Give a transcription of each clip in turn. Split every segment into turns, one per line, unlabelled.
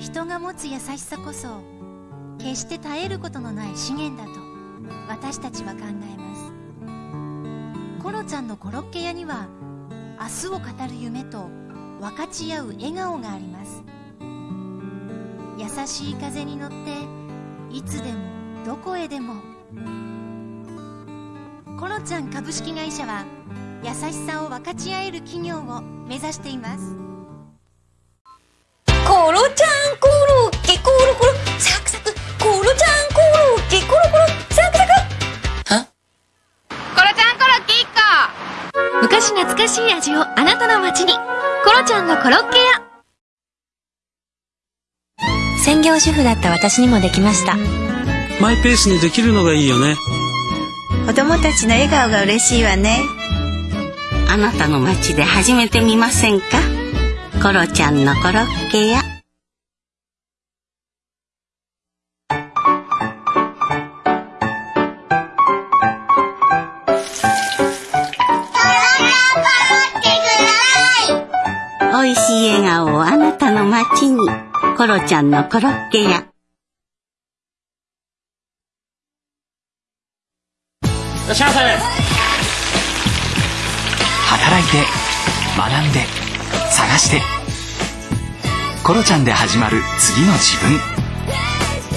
人が持つ優しさこそ決して絶えることのない資源だと私たちは考えます。コロちゃんのコロッケ屋には明日を語る夢と分かち合う笑顔があります。優しい風に乗っていつでもどこへでも。コロちゃん株式会社は優しさを分かち合える企業を目指しています。
コロちゃんコロッケコロコロサクサクコロちゃんコロッケコロコロサクサク
コロちゃんコロッケ1個
昔懐かしい味をあなたの街に。コロちゃんのコロッケ屋。
専業主婦だった私にもできました。
マイペースにできるのがいいよね。
子供たちの笑顔が嬉しいわね。
あなたの街で始めてみませんか？コロちゃんのコロッケ屋。おい。しい笑顔をあなたの街に。コロちゃんのコロッケ屋。
いらっしゃいませ。
働いて学んで探して。コロちゃんで始まる次の自分。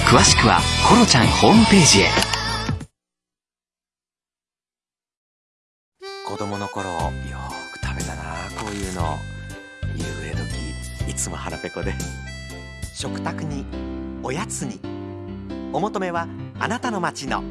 詳しくはコロちゃんホームページへ。
子供の頃よく食べたなこういうの。夕暮れ時いつも腹ペコで。食卓におやつに。お求めはあなたの街の